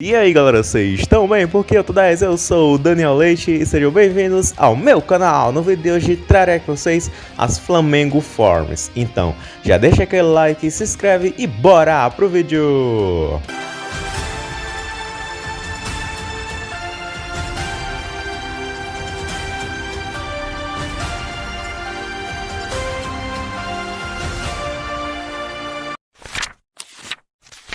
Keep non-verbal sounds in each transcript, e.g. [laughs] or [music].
E aí galera, vocês estão bem? Porque eu tô 10, eu sou o Daniel Leite e sejam bem-vindos ao meu canal. No vídeo de hoje trarei com vocês as Flamengo Forms. Então, já deixa aquele like, se inscreve e bora pro vídeo!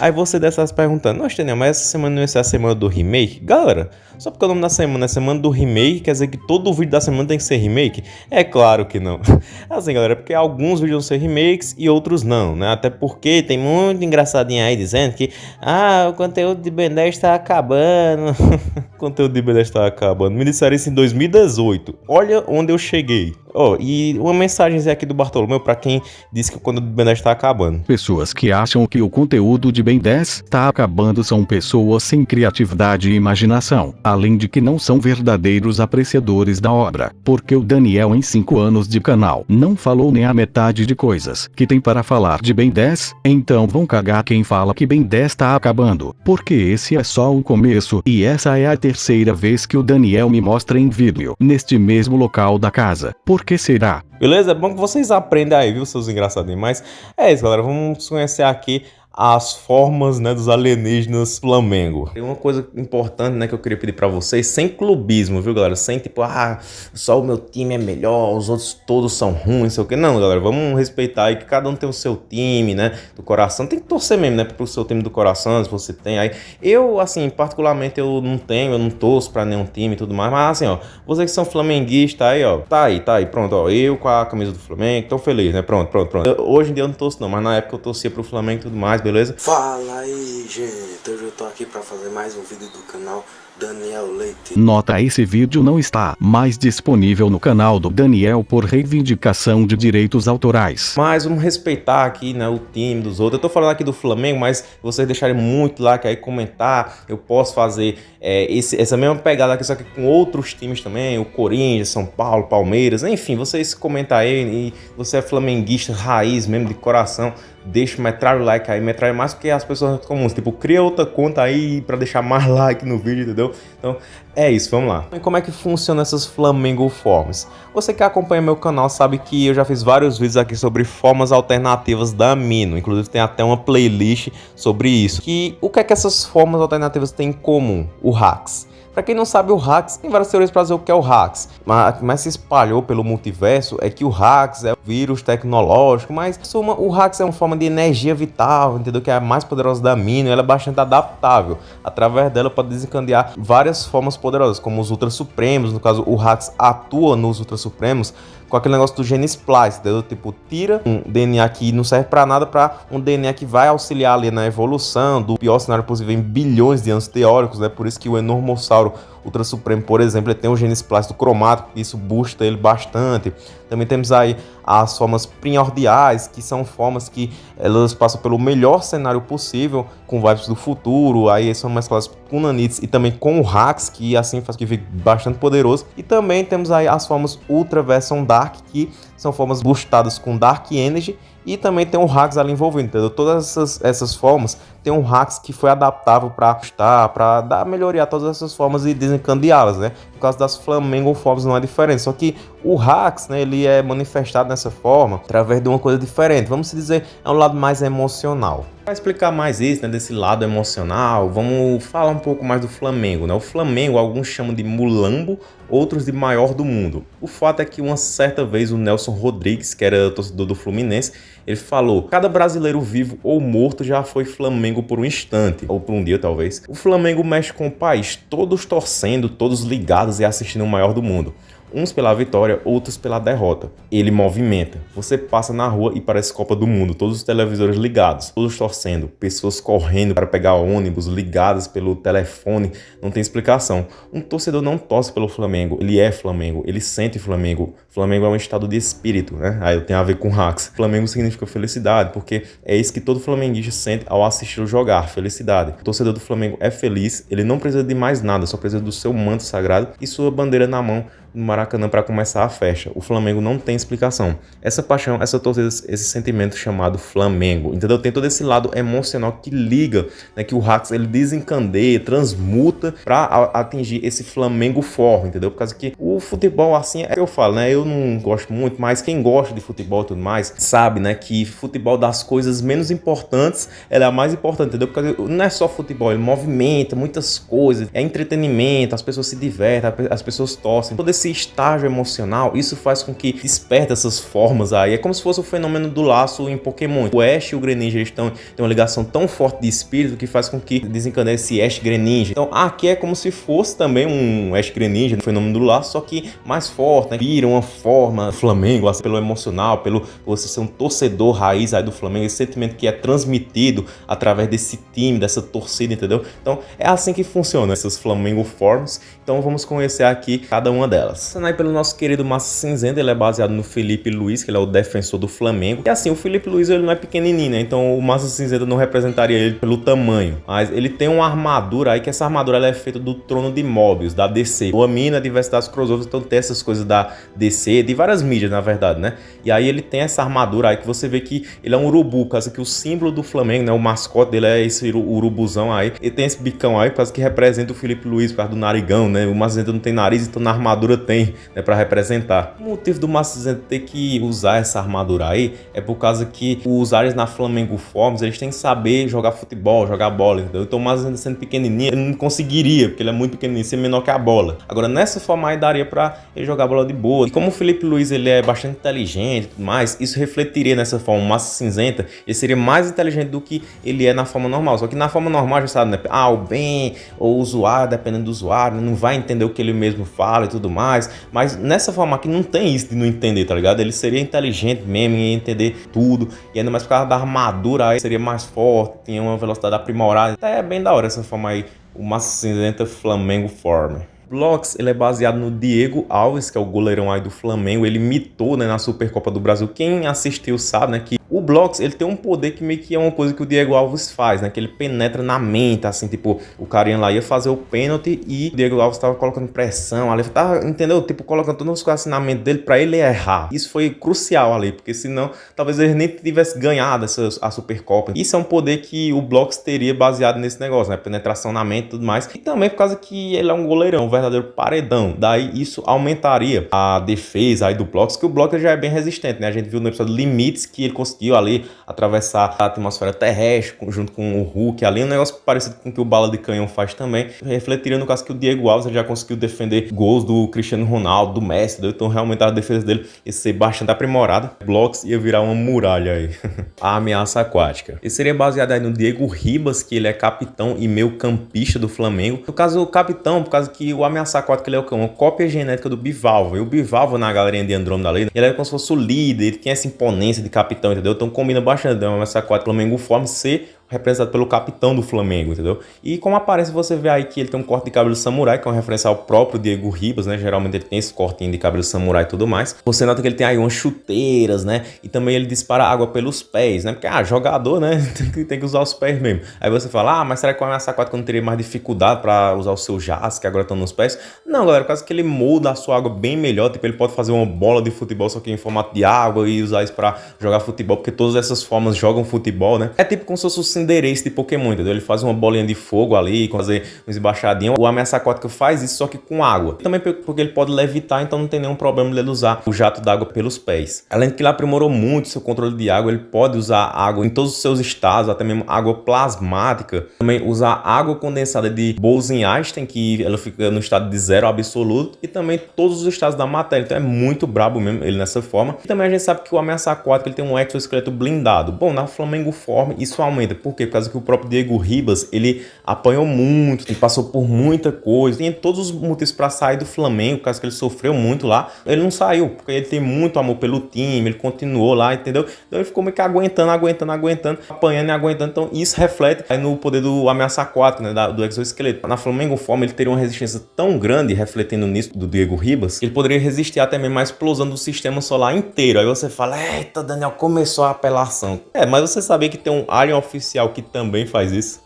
Aí você deve estar se perguntando, nossa, Daniel, mas essa semana não ia ser a semana do remake? Galera, só porque o nome da semana é semana do remake, quer dizer que todo vídeo da semana tem que ser remake? É claro que não. [laughs] Assim, galera, é porque alguns vídeos vão ser remakes e outros não, né? Até porque tem muito engraçadinho aí dizendo que, ah, o conteúdo de Ben 10 está acabando. [laughs] o conteúdo de Ben 10 está acabando. Me disseram isso em 2018. Olha onde eu cheguei. Oh, e uma mensagem aqui do Bartolomeu para quem disse que o conteúdo do Ben 10 está acabando. Pessoas que acham que o conteúdo de Ben 10 está acabando são pessoas sem criatividade e imaginação, além de que não são verdadeiros apreciadores da obra, porque o Daniel em 5 anos de canal não falou nem a metade de coisas que tem para falar de Ben 10, então vão cagar quem fala que Ben 10 está acabando, porque esse é só o começo e essa é a terceira vez que o Daniel me mostra em vídeo, neste mesmo local da casa. Por que será? Beleza? É bom que vocês aprendem aí, viu, seus engraçadinhos. Mas é isso, galera. Vamos conhecer aqui as formas né, dos alienígenas Flamengo. Tem uma coisa importante né, que eu queria pedir para vocês, sem clubismo, viu, galera? Sem tipo, ah, só o meu time é melhor, os outros todos são ruins, sei o que. Não, galera, vamos respeitar aí que cada um tem o seu time, né, do coração. Tem que torcer mesmo, né, pro seu time do coração, se você tem aí. Eu, assim, particularmente, eu não tenho, eu não torço pra nenhum time e tudo mais, mas assim, ó, vocês que são flamenguistas aí, ó, tá aí, tá aí, pronto, ó, eu com a camisa do Flamengo, tô feliz, né, pronto, pronto, pronto. Eu, hoje em dia eu não torço não, mas na época eu torcia pro Flamengo e tudo mais, beleza? Fala aí, gente. Hoje eu tô aqui pra fazer mais um vídeo do canal Daniel Leite. Nota esse vídeo não está mais disponível no canal do Daniel por reivindicação de direitos autorais. Mas vamos respeitar aqui né, o time dos outros. Eu tô falando aqui do Flamengo, mas vocês deixarem muito like aí, comentar, eu posso fazer é, esse, essa mesma pegada aqui, só que com outros times também, o Corinthians, São Paulo, Palmeiras, enfim, vocês comentam aí e você é flamenguista raiz mesmo, de coração, deixa, metrar o like aí, metrar mais que as pessoas comuns, tipo, cria outra conta aí para deixar mais [laughs] like no vídeo, entendeu? Então é isso, vamos lá. E como é que funciona essas Flamingo Forms? Você que acompanha meu canal sabe que eu já fiz vários vídeos aqui sobre formas alternativas da Amino, inclusive tem até uma playlist sobre isso. Que o que é que essas formas alternativas têm em comum? O Hacks. Para quem não sabe, o Hacks tem várias teorias para dizer o que é o Hacks, mas que mais se espalhou pelo multiverso é que o Hacks é um vírus tecnológico, mas suma, o Hacks é uma forma de energia vital, entendeu? Que é a mais poderosa da Mino, ela é bastante adaptável. Através dela pode desencadear várias formas poderosas, como os Ultra Supremos, no caso o Hacks atua nos Ultra Supremos, com aquele negócio do gene splice, entendeu? Tipo, tira um DNA que não serve para nada para um DNA que vai auxiliar ali na evolução do pior cenário possível em bilhões de anos teóricos, né? Por isso que o Enormossauro Ultra Supremo, por exemplo, ele tem um gene splice cromático, isso boosta ele bastante. Também temos aí as formas primordiais, que são formas que elas passam pelo melhor cenário possível, com vibes do futuro, aí são mescladas com nanites e também com o Hax, que assim faz que fique bastante poderoso. E também temos aí as formas Ultra Version Dark, que são formas boostadas com Dark Energy e também tem um hacks ali envolvido, entendeu? Todas essas, essas formas tem um hacks que foi adaptável para ajustar, para dar melhoria a todas essas formas e desencadeá-las, né? No caso das Flamengo Forms não é diferente, só que o hacks, né, ele é manifestado dessa forma através de uma coisa diferente. Vamos dizer, é um lado mais emocional. Para explicar mais isso, né, desse lado emocional, vamos falar um pouco mais do Flamengo. Né? O Flamengo, alguns chamam de mulambo, outros de maior do mundo. O fato é que uma certa vez o Nelson Rodrigues, que era torcedor do Fluminense, ele falou, cada brasileiro vivo ou morto já foi Flamengo por um instante, ou por um dia talvez. O Flamengo mexe com o país, todos torcendo, todos ligados e assistindo o maior do mundo uns pela vitória, outros pela derrota. Ele movimenta. Você passa na rua e parece Copa do Mundo, todos os televisores ligados, todos torcendo, pessoas correndo para pegar ônibus, ligadas pelo telefone, não tem explicação. Um torcedor não torce pelo Flamengo, ele é Flamengo, ele sente Flamengo. Flamengo é um estado de espírito, né? Aí tem a ver com hacks. Flamengo significa felicidade, porque é isso que todo flamenguista sente ao assistir jogar, felicidade. O torcedor do Flamengo é feliz, ele não precisa de mais nada, só precisa do seu manto sagrado e sua bandeira na mão no Maracanã para começar a festa. O Flamengo não tem explicação. Essa paixão, essa torcida, esse sentimento chamado Flamengo, entendeu? Tem todo esse lado emocional que liga, né, que o Rax ele desencandeia, transmuta para atingir esse Flamengo forte, entendeu? Por causa que o futebol assim é que eu falo, né? Eu não gosto muito, mas quem gosta de futebol e tudo mais, sabe, né, que futebol das coisas menos importantes, ela é a mais importante, entendeu? Porque não é só futebol, ele movimenta muitas coisas, é entretenimento, as pessoas se divertem, as pessoas torcem. Todo esse estágio emocional, isso faz com que desperte essas formas aí. É como se fosse o fenômeno do laço em Pokémon. O Ash e o Greninja estão têm uma ligação tão forte de espírito que faz com que desencadeie esse Ash Greninja. Então aqui é como se fosse também um Ash Greninja, um fenômeno do laço, só que mais forte, né? Vira uma forma Flamengo, assim, pelo emocional, pelo você ser um torcedor raiz aí do Flamengo, esse sentimento que é transmitido através desse time, dessa torcida, entendeu? Então é assim que funciona essas Flamengo Forms. Então vamos conhecer aqui cada uma delas. Começando aí pelo nosso querido Massa Cinzenta, ele é baseado no Felipe Luiz, que ele é o defensor do Flamengo. E assim, o Felipe Luiz ele não é pequenininho, né? Então o Massa Cinzenta não representaria ele pelo tamanho. Mas ele tem uma armadura aí, que essa armadura é feita do trono de Mobius, da DC. O Amina, diversidade crossovers, então tem essas coisas da DC, de várias mídias, na verdade, né? E aí ele tem essa armadura aí que você vê que ele é um urubu, caso que o símbolo do Flamengo, né? O mascote dele é esse urubuzão aí. Ele tem esse bicão aí, caso que representa o Felipe Luiz, por causa do narigão, né? O Macizento não tem nariz, então na armadura tem, né? Pra representar. O motivo do Macizento ter que usar essa armadura aí é por causa que os áreas na Flamengo Forms, eles têm que saber jogar futebol, jogar bola, entendeu? Então o Macizento sendo pequenininho, ele não conseguiria, porque ele é muito pequenininho, ser menor que a bola. Agora nessa forma aí daria pra ele jogar bola de boa. E como o Felipe Luiz, ele é bastante inteligente e tudo mais, isso refletiria nessa forma, massa cinzenta, ele seria mais inteligente do que ele é na forma normal. Só que na forma normal, já sabe, né? Ah, o bem ou o usuário, dependendo do usuário, não vai entender o que ele mesmo fala e tudo mais. Mas nessa forma aqui não tem isso de não entender, tá ligado? Ele seria inteligente mesmo, ia entender tudo. E ainda mais por causa da armadura aí, seria mais forte, tinha uma velocidade aprimorada. Até é bem da hora essa forma aí, o Massa Cinzenta Flamengo Form. Blocks, ele é baseado no Diego Alves, que é o goleirão aí do Flamengo. Ele mitou né, na Supercopa do Brasil. Quem assistiu sabe né, que o Blocks, ele tem um poder que meio que é uma coisa que o Diego Alves faz, né? Que ele penetra na mente, assim, tipo, o carinha lá ia fazer o pênalti e o Diego Alves tava colocando pressão ali, tava, entendeu? Tipo, colocando todos os coisas na mente dele pra ele errar. Isso foi crucial ali, porque senão talvez ele nem tivesse ganhado essa, a Supercopa. Isso é um poder que o Blocks teria baseado nesse negócio, né? Penetração na mente e tudo mais. E também por causa que ele é um goleirão, um verdadeiro paredão. Daí isso aumentaria a defesa aí do Blocks, que o Blocks já é bem resistente, né? A gente viu no episódio Limites que ele conseguiu ali atravessar a atmosfera terrestre junto com o Hulk ali, um negócio parecido com o que o Bala de Canhão faz também, refletiria no caso que o Diego Alves já conseguiu defender gols do Cristiano Ronaldo, do Messi, então realmente a defesa dele ia ser bastante aprimorada, blocos ia virar uma muralha aí. [laughs] a ameaça aquática. Esse seria baseado aí no Diego Ribas, que ele é capitão e meio campista do Flamengo. No caso, o capitão, por causa que o ameaça aquática ele é uma cópia genética do Bivalvo, e o Bivalvo na galerinha de Andrômeda ali, ele era como se fosse o líder, ele tinha essa imponência de capitão, entendeu? Então combina bastante, né? Essa 4 Flamengo forma ser representado pelo capitão do Flamengo, entendeu? E como aparece, você vê aí que ele tem um corte de cabelo samurai, que é uma referência ao próprio Diego Ribas, né? Geralmente ele tem esse cortinho de cabelo samurai e tudo mais. Você nota que ele tem aí umas chuteiras, né? E também ele dispara água pelos pés, né? Porque, ah, jogador, né? [laughs] tem, que, usar os pés mesmo. Aí você fala, ah, mas será que o Ameaça 4 não teria mais dificuldade para usar o seu jazz, que agora estão nos pés? Não, galera, por causa que ele molda a sua água bem melhor, tipo, ele pode fazer uma bola de futebol só que em formato de água e usar isso para jogar futebol, porque todas essas formas jogam futebol, né? É tipo como se fosse o Cinderace de Pokémon entendeu? Ele faz uma bolinha de fogo ali, fazer uns embaixadinhos. O ameaça aquática faz isso, só que com água. Também porque ele pode levitar, então não tem nenhum problema dele usar o jato d'água pelos pés. Além de que ele aprimorou muito seu controle de água, ele pode usar água em todos os seus estados, até mesmo água plasmática. Também usar água condensada de Bose-Einstein, que ela fica no estado de zero absoluto, e também todos os estados da matéria. Então é muito brabo mesmo ele nessa forma. E também a gente sabe que o ameaça aquática ele tem um exoesqueleto blindado. Bom, na Flamengo Form isso aumenta. Por quê? Por causa que o próprio Diego Ribas, ele apanhou muito, ele passou por muita coisa, tinha todos os motivos para sair do Flamengo, caso que ele sofreu muito lá. Ele não saiu, porque ele tem muito amor pelo time, ele continuou lá, entendeu? Então ele ficou meio que aguentando, aguentando, aguentando, apanhando e aguentando. Então isso reflete aí no poder do ameaça aquático, né, do exoesqueleto. Na Flamengo Forma, ele teria uma resistência tão grande, refletindo nisso do Diego Ribas, que ele poderia resistir até mesmo a explosão do sistema solar inteiro. Aí você fala, eita, Daniel, começou a apelação. É, mas você sabia que tem um alien oficial que também faz isso?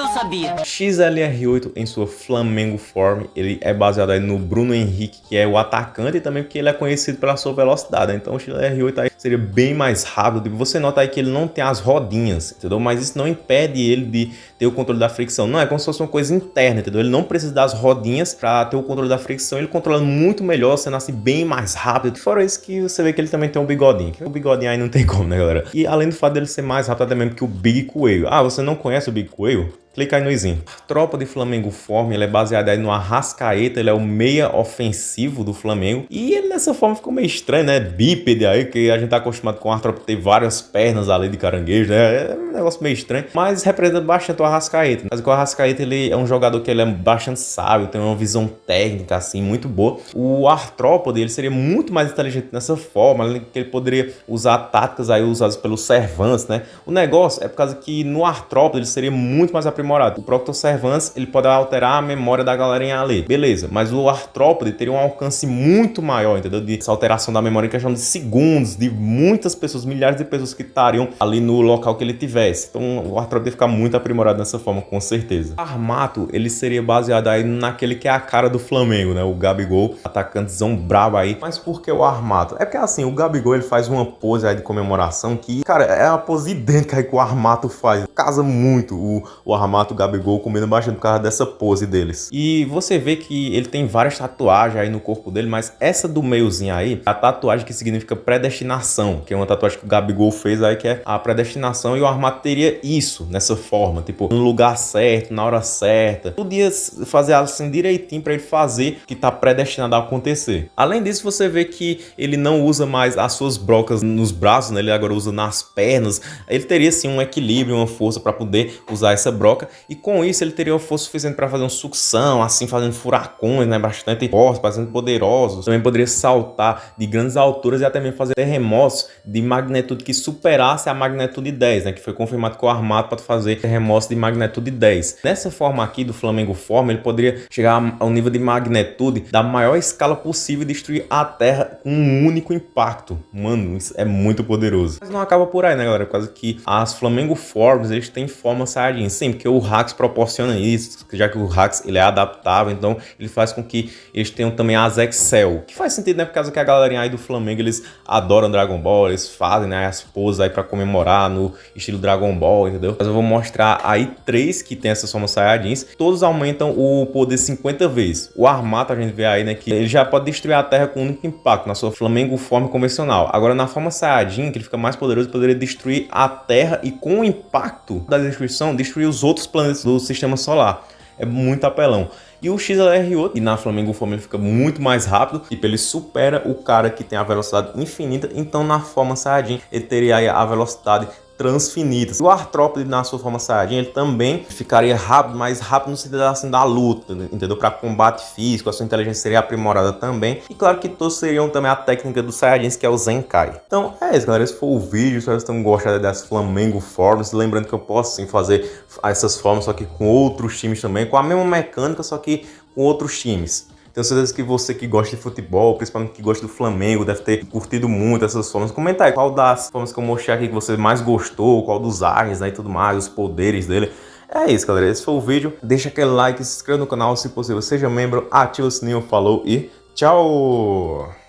Adeus, sabia. XLR8 em sua Flamengo Form, ele é baseado aí no Bruno Henrique, que é o atacante, e também porque ele é conhecido pela sua velocidade. Então o XLR8 aí seria bem mais rápido. Você nota aí que ele não tem as rodinhas, entendeu? Mas isso não impede ele de ter o controle da fricção. Não, é como se fosse uma coisa interna, entendeu? Ele não precisa das rodinhas para ter o controle da fricção. Ele controla muito melhor, sendo assim bem mais rápido. Fora isso que você vê que ele também tem um bigodinho. O bigodinho aí não tem como, né, galera? E além do fato dele ser mais rápido até mesmo que o Big Coelho. Ah, você não conhece o Big Coelho? Clica aí no izinho. A tropa de Flamengo Form, ele é baseada aí no Arrascaeta, ele é o meia ofensivo do Flamengo. E ele nessa forma ficou meio estranho, né? Bípede aí, que a gente tá acostumado com a tropa ter várias pernas ali de caranguejo, né? É um negócio meio estranho, mas representa bastante o Arrascaeta. Mas o Arrascaeta, ele é um jogador que ele é bastante sábio, tem uma visão técnica, assim, muito boa. O Artrópode, ele seria muito mais inteligente nessa forma, que ele poderia usar táticas aí usadas pelos Servantes, né? O negócio é por causa que no Artrópode ele seria muito mais aprimorado. O Proctoservans, ele pode alterar a memória da galerinha ali. Beleza, mas o Artrópode teria um alcance muito maior, entendeu? De essa alteração da memória em questão de segundos, de muitas pessoas, milhares de pessoas que estariam ali no local que ele tivesse. Então o Artrópode ia ficar muito aprimorado dessa forma, com certeza. O Armato, ele seria baseado aí naquele que é a cara do Flamengo, né? O Gabigol, atacantezão brabo aí. Mas por que o Armato? É porque assim, o Gabigol, ele faz uma pose aí de comemoração que, cara, é a pose idêntica aí que o Armato faz. Casa muito o, o Armato Armato Gabigol comendo bastante por causa dessa pose deles. E você vê que ele tem várias tatuagens aí no corpo dele, mas essa do meiozinho aí, a tatuagem que significa predestinação, que é uma tatuagem que o Gabigol fez aí, que é a predestinação, e o Armato teria isso, nessa forma, tipo, no lugar certo, na hora certa. Podia fazer assim direitinho para ele fazer que tá predestinado a acontecer. Além disso, você vê que ele não usa mais as suas brocas nos braços, né? ele agora usa nas pernas. Ele teria sim um equilíbrio, uma força para poder usar essa broca e com isso ele teria uma força suficiente para fazer uma sucção, assim, fazendo furacões, né, bastante fortes, bastante poderosos. Também poderia saltar de grandes alturas e até mesmo fazer terremotos de magnitude que superasse a magnitude 10, né, que foi confirmado que o Armado pode fazer terremotos de magnitude 10. Nessa forma aqui do Flamengo Forma, ele poderia chegar ao nível de magnitude da maior escala possível e destruir a Terra com um único impacto. Mano, isso é muito poderoso. Mas não acaba por aí, né, galera? Causa que as Flamengo Forms, eles têm forma Saiyajin. Sim, porque o Hacks proporciona isso, já que o Hacks ele é adaptável, então ele faz com que eles tenham também as Excel, que faz sentido, né, por causa que a galerinha aí do Flamengo, eles adoram Dragon Ball, eles fazem, né, as poses aí para comemorar no estilo Dragon Ball, entendeu? Mas eu vou mostrar aí três que tem essas formas Saiyajins, todos aumentam o poder 50 vezes. O Armato a gente vê aí, né, que ele já pode destruir a Terra com um único impacto, na sua Flamengo forma convencional. Agora na forma Saiyajin, que ele fica mais poderoso, poderia destruir a Terra e com o impacto da destruição, destruir os outros planetas do sistema solar. É muito apelão. E o XLR8, e na Flamengo Forma ele fica muito mais rápido, tipo, ele supera o cara que tem a velocidade infinita, então na forma Saiyajin ele teria a velocidade transfinitas. O artrópode na sua forma Saiyajin, ele também ficaria rápido, mais rápido no sentido assim, da luta, entendeu? Para combate físico, a sua inteligência seria aprimorada também. E claro que todos seriam também a técnica dos Saiyajins, que é o Zenkai. Então é isso, galera. Esse foi o vídeo. Que vocês tenham gostado das Flamengo Forms. Lembrando que eu posso sim fazer essas formas, só que com outros times também, com a mesma mecânica, só que com outros times. Tenho certeza que você que gosta de futebol, principalmente que gosta do Flamengo, deve ter curtido muito essas formas. Comenta aí qual das formas que eu mostrei aqui que você mais gostou, qual dos áreas né, e tudo mais, os poderes dele. É isso, galera. Esse foi o vídeo. Deixa aquele like, se inscreva no canal se possível, seja membro, ativa o sininho, falou e tchau!